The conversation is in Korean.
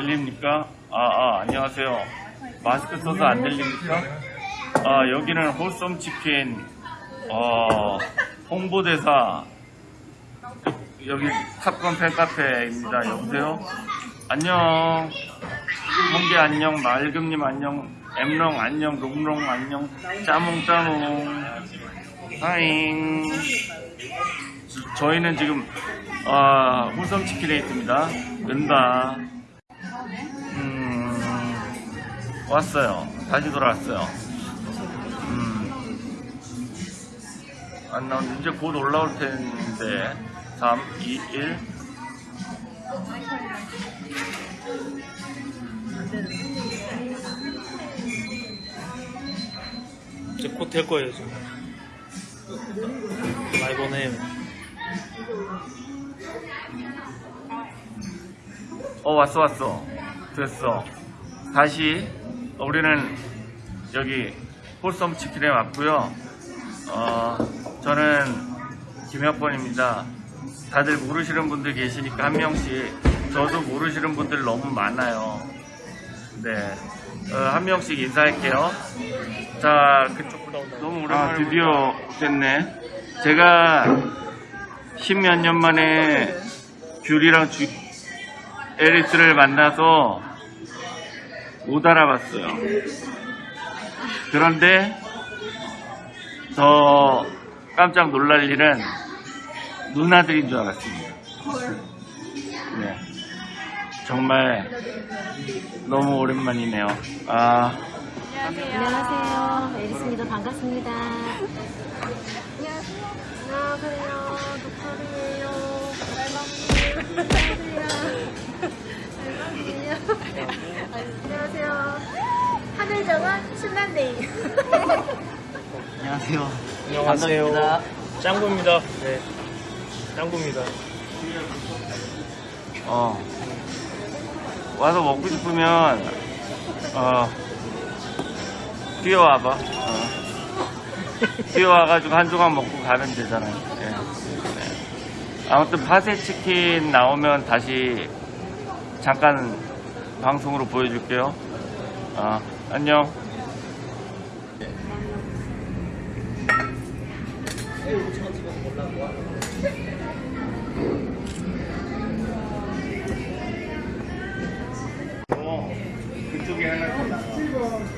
들립니까? 아, 아, 안녕하세요. 마스크 써서 안 들립니까? 아, 여기는 홀썸 치킨, 어, 홍보대사, 여기 탑건 팬카페입니다. 여보세요? 안녕. 홍게 안녕, 맑음님 안녕, 엠롱 안녕, 롱롱 안녕, 짜몽 짜몽. 하잉. 저- 저희는 지금 아, 홀섬 치킨에 있습니다. 은다. 왔어요. 다시 돌아왔어요. 음, 안 나온 이제 곧 올라올 텐데 3, 2, 1. 이제 곧 될 거예요, 지금. 많이 보내요. 어 왔어 왔어 됐어 다시 우리는 여기 홀섬 치킨에 왔고요. 어 저는 김혁권입니다. 다들 모르시는 분들 계시니까 한 명씩 저도 모르시는 분들 너무 많아요. 네한 명씩 인사할게요. 자 그쪽 너무 오랜만에 아, 드디어 됐네. 제가 십몇 년 만에 귤이랑 주, 에리스를 만나서 못 알아봤어요. 그런데 더 깜짝 놀랄 일은 누나들인 줄 알았습니다. 네. 정말 너무 오랜만이네요. 아, 안녕하세요. 에리스입니다. 반갑습니다. 안녕하세요. 독하리예요. 안녕하세요. 하늘정원 신난데이. 안녕하세요. 안녕하세요. 짱구입니다. 네. 짱구입니다. 어. 와서 먹고 싶으면, 어, 뛰어와봐. 어. 뛰어와가지고 한 조각 먹고 가면 되잖아요. 예. 네. 아무튼 파세 치킨 나오면 다시 잠깐 방송으로 보여줄게요. 아, 안녕. 그쪽에 하나 더.